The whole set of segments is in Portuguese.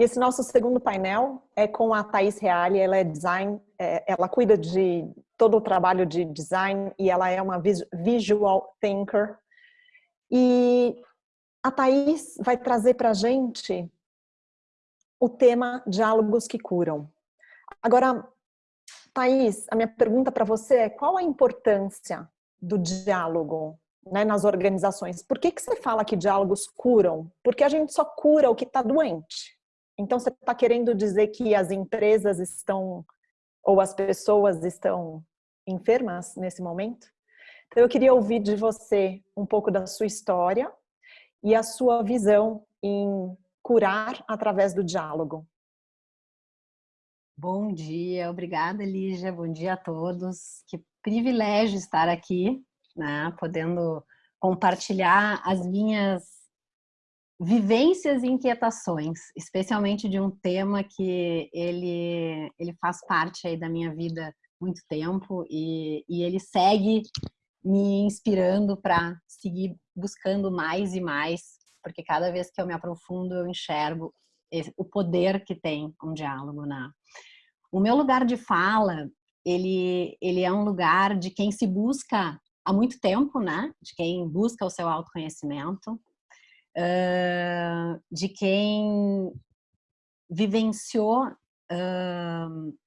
E esse nosso segundo painel é com a Thais Reale, ela é design, é, ela cuida de todo o trabalho de design e ela é uma visual thinker. E a Thais vai trazer para a gente o tema Diálogos que Curam. Agora, Thais, a minha pergunta para você é qual a importância do diálogo né, nas organizações? Por que, que você fala que diálogos curam? Porque a gente só cura o que está doente. Então, você está querendo dizer que as empresas estão, ou as pessoas estão enfermas nesse momento? Então, eu queria ouvir de você um pouco da sua história e a sua visão em curar através do diálogo. Bom dia, obrigada Lígia, bom dia a todos. Que privilégio estar aqui, né, podendo compartilhar as minhas vivências e inquietações, especialmente de um tema que ele, ele faz parte aí da minha vida muito tempo e, e ele segue me inspirando para seguir buscando mais e mais, porque cada vez que eu me aprofundo eu enxergo o poder que tem um diálogo na o meu lugar de fala ele ele é um lugar de quem se busca há muito tempo né? De quem busca o seu autoconhecimento uh, de quem vivenciou uh,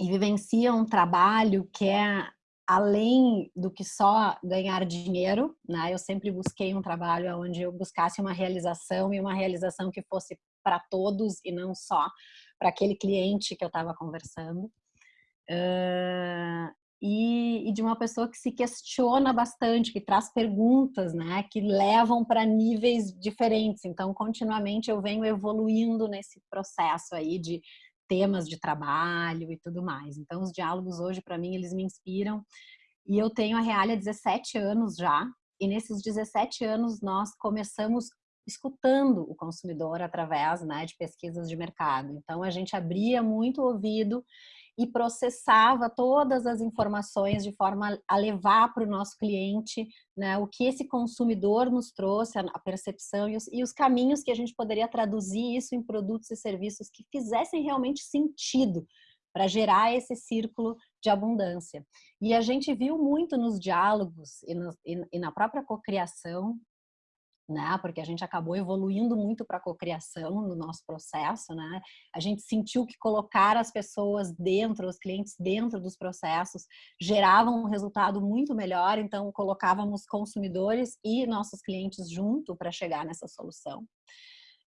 e vivencia um trabalho que é além do que só ganhar dinheiro, né? Eu sempre busquei um trabalho onde eu buscasse uma realização e uma realização que fosse para todos e não só para aquele cliente que eu estava conversando. Uh, e, e, de uma pessoa que se questiona bastante, que traz perguntas, né, que levam para níveis diferentes. Então, continuamente eu venho evoluindo nesse processo aí de temas de trabalho e tudo mais. Então, os diálogos hoje, para mim, eles me inspiram. E eu tenho a Realia 17 anos já, e nesses 17 anos nós começamos escutando o consumidor através né, de pesquisas de mercado. Então, a gente abria muito o ouvido e processava todas as informações de forma a levar para o nosso cliente né, o que esse consumidor nos trouxe, a percepção e os, e os caminhos que a gente poderia traduzir isso em produtos e serviços que fizessem realmente sentido para gerar esse círculo de abundância. E a gente viu muito nos diálogos e, no, e, e na própria cocriação né? Porque a gente acabou evoluindo muito para a cocriação no nosso processo, né? A gente sentiu que colocar as pessoas dentro, os clientes dentro dos processos, gerava um resultado muito melhor, então colocávamos consumidores e nossos clientes junto para chegar nessa solução.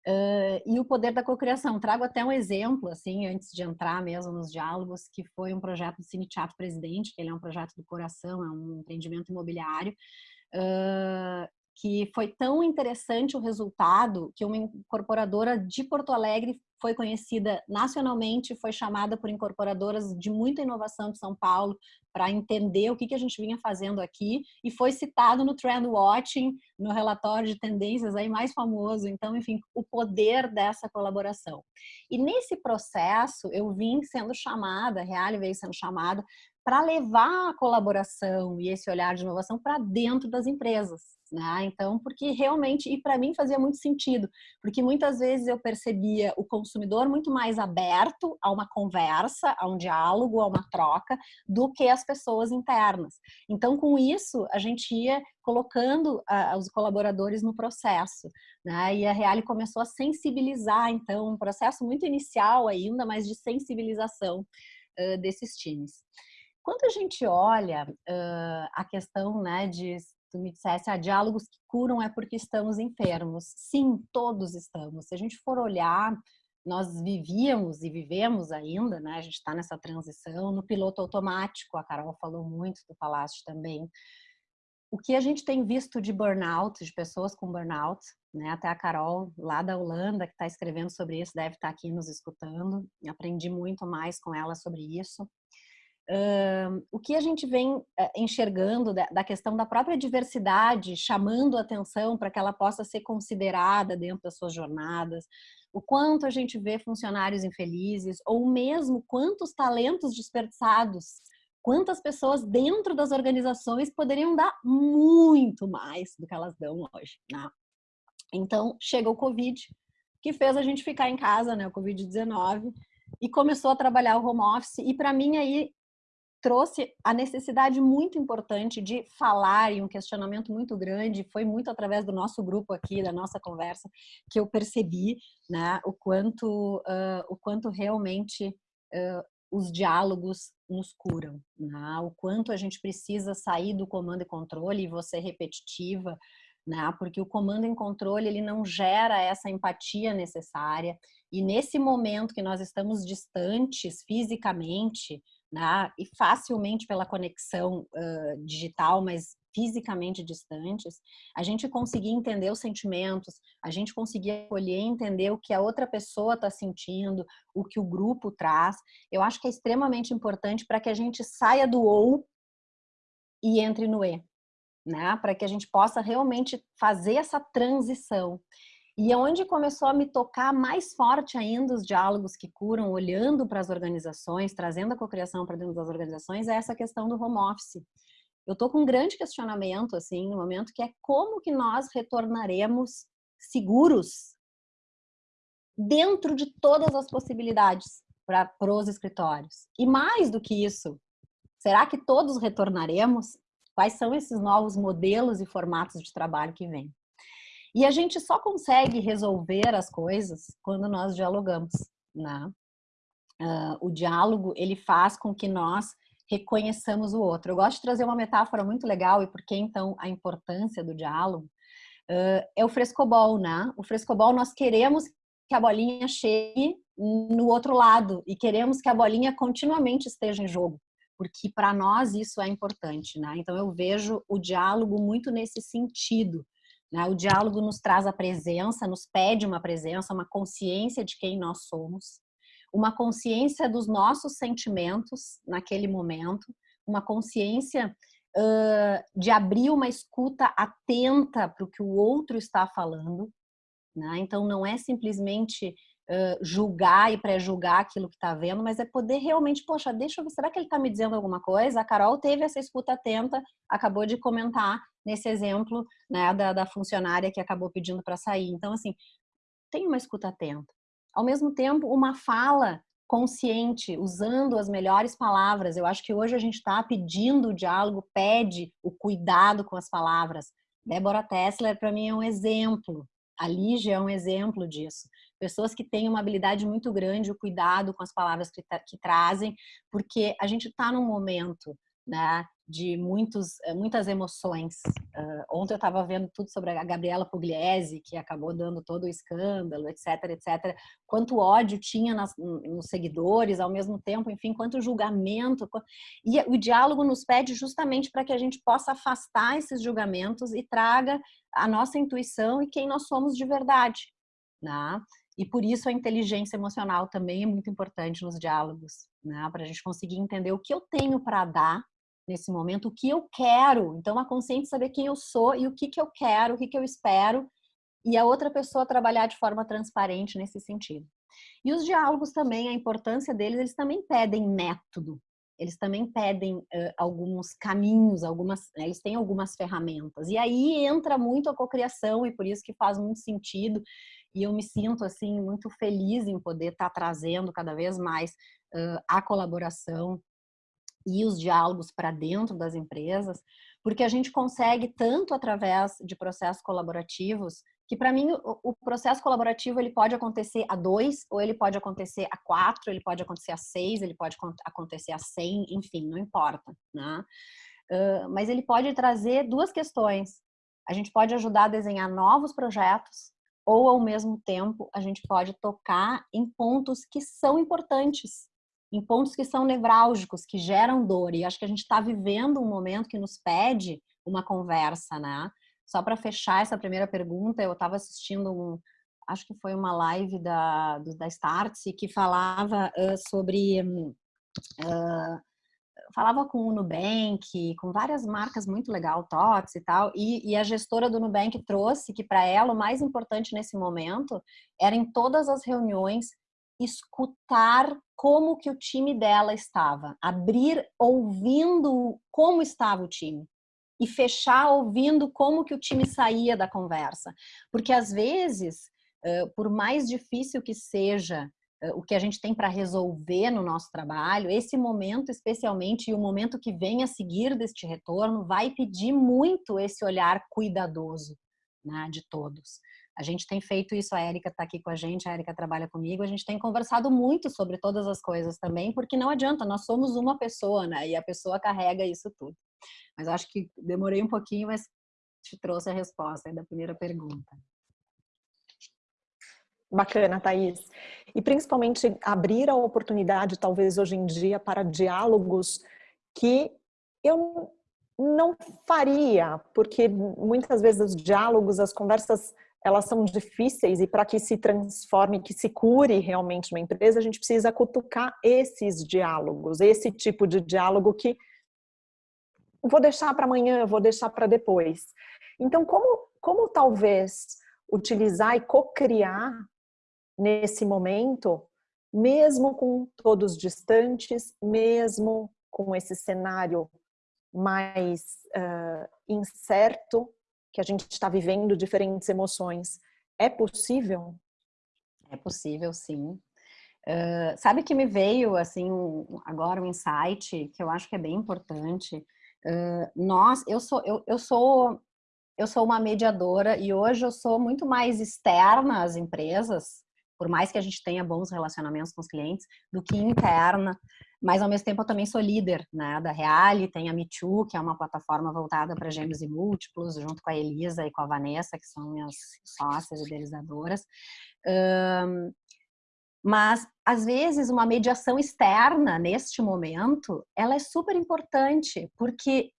Uh, e o poder da cocriação. Trago até um exemplo, assim, antes de entrar mesmo nos diálogos, que foi um projeto do Cine Teatro Presidente, que ele é um projeto do coração, é um empreendimento imobiliário, Uh, que foi tão interessante o resultado que uma incorporadora de Porto Alegre foi conhecida nacionalmente, foi chamada por incorporadoras de muita inovação de São Paulo para entender o que, que a gente vinha fazendo aqui e foi citado no Trend Watching, no relatório de tendências aí mais famoso. Então, enfim, o poder dessa colaboração. E nesse processo, eu vim sendo chamada, a Reale veio sendo chamada para levar a colaboração e esse olhar de inovação para dentro das empresas né? Então, porque realmente, e para mim fazia muito sentido, porque muitas vezes eu percebia o consumidor muito mais aberto a uma conversa, a um diálogo, a uma troca, do que as pessoas internas. Então, com isso, a gente ia colocando uh, os colaboradores no processo, né? E a Reale começou a sensibilizar, então, um processo muito inicial ainda, mas de sensibilização uh, desses times. Quando a gente olha uh, a questão né, de tu me dissesse, ah, diálogos que curam é porque estamos enfermos. Sim, todos estamos. Se a gente for olhar, nós vivíamos e vivemos ainda, né? A gente está nessa transição no piloto automático. A Carol falou muito, tu falaste também. O que a gente tem visto de burnout, de pessoas com burnout, né? Até a Carol lá da Holanda que está escrevendo sobre isso deve estar tá aqui nos escutando. Aprendi muito mais com ela sobre isso. Uh, o que a gente vem uh, enxergando da, da, questão da própria diversidade, chamando atenção para que ela possa ser considerada dentro das suas jornadas, o quanto a gente vê funcionários infelizes, ou mesmo quantos talentos desperdiçados, quantas pessoas dentro das organizações poderiam dar muito mais do que elas dão hoje. Né? Então, chega o Covid, que fez a gente ficar em casa, né, o Covid-19, e começou a trabalhar o home office. E para mim aí trouxe a necessidade muito importante de falar e um questionamento muito grande, foi muito através do nosso grupo aqui, da nossa conversa, que eu percebi né, o, quanto, uh, o quanto realmente uh, os diálogos nos curam, né? o quanto a gente precisa sair do comando e controle e você repetitiva, né? porque o comando e controle ele não gera essa empatia necessária e nesse momento que nós estamos distantes fisicamente, né, e facilmente pela conexão uh, digital, mas fisicamente distantes, a gente conseguir entender os sentimentos, a gente conseguir acolher entender o que a outra pessoa está sentindo, o que o grupo traz, eu acho que é extremamente importante para que a gente saia do ou e entre no e, né? Para que a gente possa realmente fazer essa transição. E onde começou a me tocar mais forte ainda os diálogos que curam, olhando para as organizações, trazendo a cocriação para dentro das organizações, é essa questão do home office. Eu estou com um grande questionamento, assim, no momento, que é como que nós retornaremos seguros dentro de todas as possibilidades para os escritórios. E mais do que isso, será que todos retornaremos? Quais são esses novos modelos e formatos de trabalho que vêm? E a gente só consegue resolver as coisas quando nós dialogamos, né? Uh, o diálogo, ele faz com que nós reconheçamos o outro. Eu gosto de trazer uma metáfora muito legal e por que então a importância do diálogo uh, é o frescobol, né? O frescobol nós queremos que a bolinha chegue no outro lado e queremos que a bolinha continuamente esteja em jogo, porque para nós isso é importante, né? Então eu vejo o diálogo muito nesse sentido? O diálogo nos traz a presença, nos pede uma presença, uma consciência de quem nós somos, uma consciência dos nossos sentimentos naquele momento, uma consciência uh, de abrir uma escuta atenta para o que o outro está falando. Né? Então, não é simplesmente julgar e pré-julgar aquilo que está vendo, mas é poder realmente, poxa, deixa eu ver, será que ele está me dizendo alguma coisa? A Carol teve essa escuta atenta, acabou de comentar nesse exemplo né, da, da funcionária que acabou pedindo para sair. Então, assim, tem uma escuta atenta. Ao mesmo tempo, uma fala consciente, usando as melhores palavras. Eu acho que hoje a gente está pedindo o diálogo, pede o cuidado com as palavras. Débora Tessler, para mim, é um exemplo. A Lígia é um exemplo disso. Pessoas que têm uma habilidade muito grande, o cuidado com as palavras que, que trazem, porque a gente está num momento né, de muitos, eh, muitas emoções. Uh, ontem eu estava vendo tudo sobre a Gabriela Pugliese, que acabou dando todo o escândalo, etc, etc. Quanto ódio tinha nas, nos seguidores, ao mesmo tempo, enfim, quanto julgamento. E o diálogo nos pede justamente para que a gente possa afastar esses julgamentos e traga a nossa intuição e quem nós somos de verdade. Né? E por isso a inteligência emocional também é muito importante nos diálogos, né? para a gente conseguir entender o que eu tenho para dar nesse momento, o que eu quero. Então, a consciência saber quem eu sou e o que, que eu quero, o que, que eu espero, e a outra pessoa trabalhar de forma transparente nesse sentido. E os diálogos também, a importância deles, eles também pedem método. Eles também pedem uh, alguns caminhos, algumas, né, eles têm algumas ferramentas. E aí entra muito a cocriação e por isso que faz muito sentido. E eu me sinto assim muito feliz em poder estar tá trazendo cada vez mais uh, a colaboração e os diálogos para dentro das empresas, porque a gente consegue tanto através de processos colaborativos, que para mim o, processo colaborativo ele pode acontecer a dois, ou ele pode acontecer a quatro, ele pode acontecer a seis, ele pode acontecer a cem, enfim, não importa, né? Uh, mas ele pode trazer duas questões. A gente pode ajudar a desenhar novos projetos, ou ao mesmo tempo a gente pode tocar em pontos que são importantes em pontos que são nevrálgicos, que geram dor. E acho que a gente está vivendo um momento que nos pede uma conversa, né? Só para fechar essa primeira pergunta, eu estava assistindo um, acho que foi uma live da, da Startse que falava uh, sobre uh, falava com o Nubank, com várias marcas muito legal, TOTS e tal, e, e a gestora do Nubank trouxe que para ela o mais importante nesse momento era em todas as reuniões escutar como que o time dela estava, abrir ouvindo como estava o time e fechar ouvindo como que o time saía da conversa, porque às vezes por mais difícil que seja o que a gente tem para resolver no nosso trabalho, esse momento especialmente e o momento que vem a seguir deste retorno vai pedir muito esse olhar cuidadoso né, de todos. A gente tem feito isso, a Érica está aqui com a gente, a Érica trabalha comigo, a gente tem conversado muito sobre todas as coisas também, porque não adianta, nós somos uma pessoa, né? E a pessoa carrega isso tudo. Mas acho que demorei um pouquinho, mas te trouxe a resposta da primeira pergunta. Bacana, Thaís. E principalmente abrir a oportunidade, talvez hoje em dia, para diálogos que eu não faria, porque muitas vezes os diálogos, as conversas, elas são difíceis e para que se transforme, que se cure realmente uma empresa, a gente precisa cutucar esses diálogos, esse tipo de diálogo que vou deixar para amanhã, vou deixar para depois. Então, como, como talvez utilizar e co-criar nesse momento, mesmo com todos distantes, mesmo com esse cenário mais uh, incerto, que a gente está vivendo diferentes emoções, é possível? É possível, sim. Uh, sabe que me veio assim um, agora um insight que eu acho que é bem importante. Uh, nós, eu sou, eu, eu sou, eu sou uma mediadora e hoje eu sou muito mais externa às empresas por mais que a gente tenha bons relacionamentos com os clientes, do que interna. Mas, ao mesmo tempo, eu também sou líder né, da Reale, tem a Me Too, que é uma plataforma voltada para gêmeos e múltiplos, junto com a Elisa e com a Vanessa, que são minhas sócias idealizadoras. Um, mas, às vezes, uma mediação externa, neste momento, ela é super importante, porque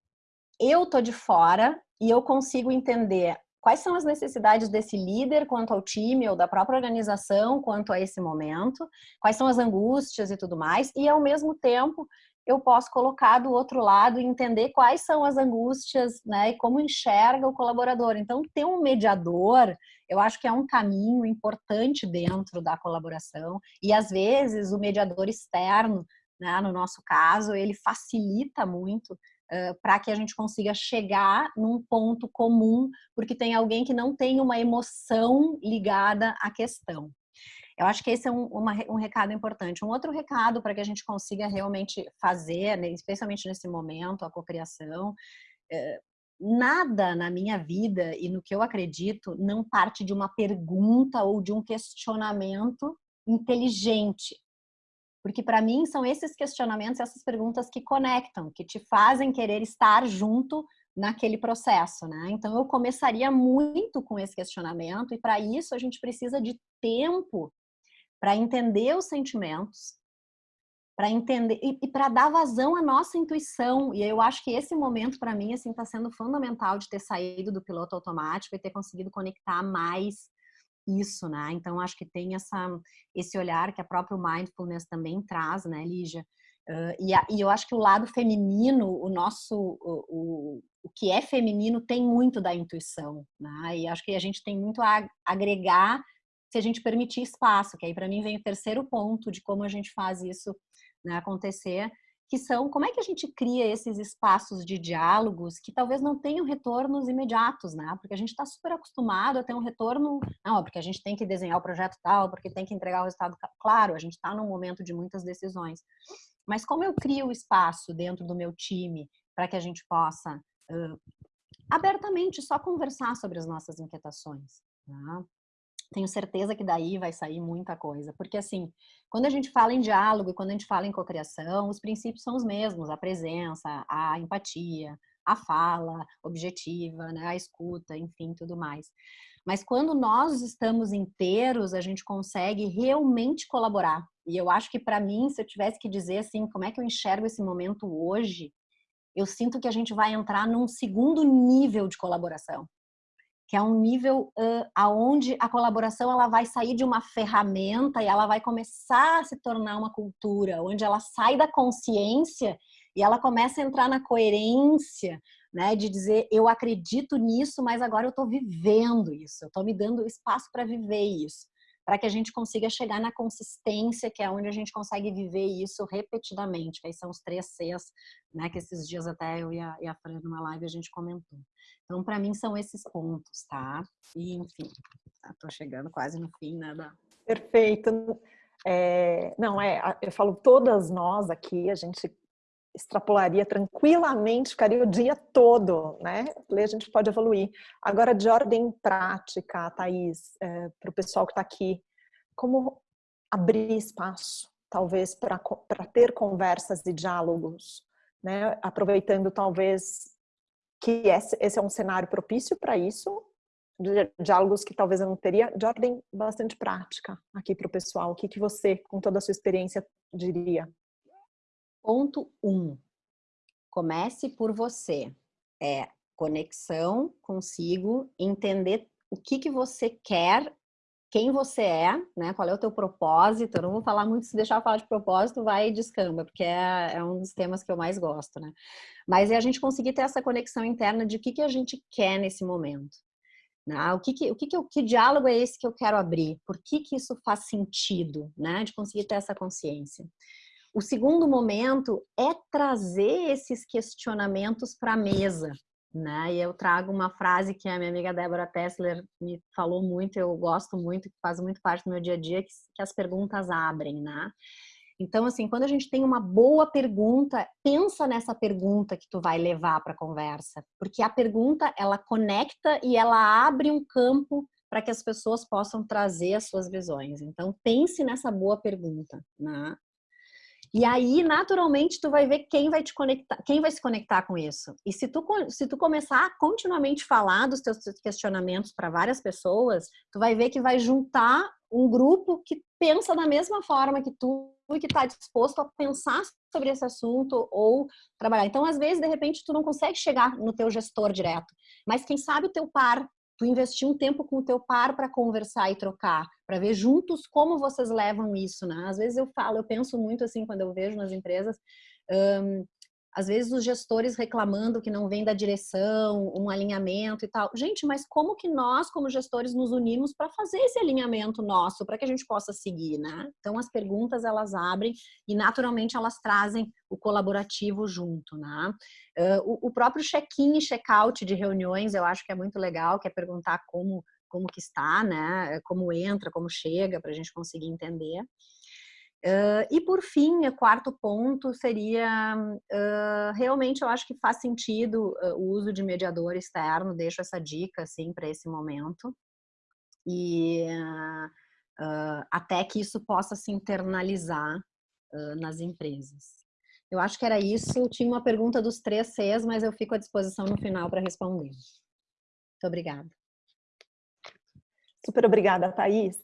eu tô de fora e eu consigo entender quais são as necessidades desse líder quanto ao time ou da própria organização quanto a esse momento, quais são as angústias e tudo mais, e ao mesmo tempo eu posso colocar do outro lado e entender quais são as angústias, né, e como enxerga o colaborador. Então, ter um mediador, eu acho que é um caminho importante dentro da colaboração, e às vezes o mediador externo, né, no nosso caso, ele facilita muito para que a gente consiga chegar num ponto comum, porque tem alguém que não tem uma emoção ligada à questão. Eu acho que esse é um, uma, um recado importante. Um outro recado para que a gente consiga realmente fazer, né, especialmente nesse momento, a cocriação, é, nada na minha vida e no que eu acredito não parte de uma pergunta ou de um questionamento inteligente. Porque para mim são esses questionamentos, essas perguntas que conectam, que te fazem querer estar junto naquele processo, né? Então eu começaria muito com esse questionamento e para isso a gente precisa de tempo para entender os sentimentos, para entender e, e para dar vazão à nossa intuição. E eu acho que esse momento para mim assim está sendo fundamental de ter saído do piloto automático e ter conseguido conectar mais isso, né? Então, acho que tem essa, esse olhar que a própria mindfulness também traz, né, Lígia? Uh, e, a, e, eu acho que o lado feminino, o nosso, o, o, o, que é feminino tem muito da intuição, né? E acho que a gente tem muito a agregar se a gente permitir espaço, que aí para mim vem o terceiro ponto de como a gente faz isso né, acontecer, que são como é que a gente cria esses espaços de diálogos que talvez não tenham retornos imediatos, né? Porque a gente está super acostumado a ter um retorno, não, porque a gente tem que desenhar o projeto tal, porque tem que entregar o resultado. Claro, a gente está num momento de muitas decisões. Mas como eu crio o espaço dentro do meu time para que a gente possa uh, abertamente só conversar sobre as nossas inquietações? Né? Tenho certeza que daí vai sair muita coisa. Porque, assim, quando a gente fala em diálogo e quando a gente fala em cocriação, os princípios são os mesmos: a presença, a empatia, a fala objetiva, né, a escuta, enfim, tudo mais. Mas quando nós estamos inteiros, a gente consegue realmente colaborar. E eu acho que, para mim, se eu tivesse que dizer assim, como é que eu enxergo esse momento hoje, eu sinto que a gente vai entrar num segundo nível de colaboração que é um nível uh, aonde a colaboração ela vai sair de uma ferramenta e ela vai começar a se tornar uma cultura, onde ela sai da consciência e ela começa a entrar na coerência, né, de dizer eu acredito nisso, mas agora eu estou vivendo isso, eu estou me dando espaço para viver isso, para que a gente consiga chegar na consistência, que é onde a gente consegue viver isso repetidamente, que aí são os três Cs, né, que esses dias até eu e a, e a Fran numa live a gente comentou. Então, para mim, são esses pontos, tá? E, enfim, estou chegando quase no fim, né, da... Perfeito. É, não, é, eu falo, todas nós aqui, a gente extrapolaria tranquilamente, ficaria o dia todo, né? A gente pode evoluir. Agora, de ordem prática, Thaís, é, para o pessoal que está aqui, como abrir espaço, talvez, para ter conversas e diálogos, né? Aproveitando, talvez, que esse, esse é um cenário propício para isso, diálogos que talvez eu não teria, de ordem bastante prática aqui para o pessoal. O que, que você, com toda a sua experiência, diria? Ponto 1. Um, comece por você. É conexão consigo, entender o que, que você quer, quem você é, né? qual é o teu propósito. Eu não vou falar muito, se deixar eu falar de propósito, vai descamba, porque é, é um dos temas que eu mais gosto. Né? Mas é a gente conseguir ter essa conexão interna de o que, que a gente quer nesse momento. Né? O, que, que, o que, que, que diálogo é esse que eu quero abrir? Por que, que isso faz sentido? Né? De conseguir ter essa consciência. O segundo momento é trazer esses questionamentos para a mesa. Né? E eu trago uma frase que a minha amiga Débora Tessler me falou muito, eu gosto muito, que faz muito parte do meu dia a dia, que, que as perguntas abrem, né? Então, assim, quando a gente tem uma boa pergunta, pensa nessa pergunta que tu vai levar para a conversa, porque a pergunta ela conecta e ela abre um campo para que as pessoas possam trazer as suas visões. Então, pense nessa boa pergunta, né? E aí, naturalmente, tu vai ver quem vai te conectar, quem vai se conectar com isso. E se tu, se tu começar a continuamente falar dos teus questionamentos para várias pessoas, tu vai ver que vai juntar um grupo que pensa da mesma forma que tu e que está disposto a pensar sobre esse assunto ou trabalhar. Então, às vezes, de repente, tu não consegue chegar no teu gestor direto, mas quem sabe o teu par, tu investir um tempo com o teu par para conversar e trocar, para ver juntos como vocês levam isso, né? Às vezes eu falo, eu penso muito assim quando eu vejo nas empresas, um, às vezes os gestores reclamando que não vem da direção, um alinhamento e tal. Gente, mas como que nós, como gestores, nos unimos para fazer esse alinhamento nosso, para que a gente possa seguir, né? Então, as perguntas, elas abrem e, naturalmente, elas trazem o colaborativo junto, né? O, o próprio check-in e check-out de reuniões, eu acho que é muito legal, que é perguntar como, como que está, né? Como entra, como chega, para a gente conseguir entender. Uh, e por fim, o quarto ponto seria, uh, realmente eu acho que faz sentido uh, o uso de mediador externo, deixo essa dica assim para esse momento, e até que isso possa se internalizar nas empresas. Eu acho que era isso, tinha uma pergunta dos três Cs, mas eu fico à disposição no final para responder. Muito obrigada. Super obrigada, Thaís.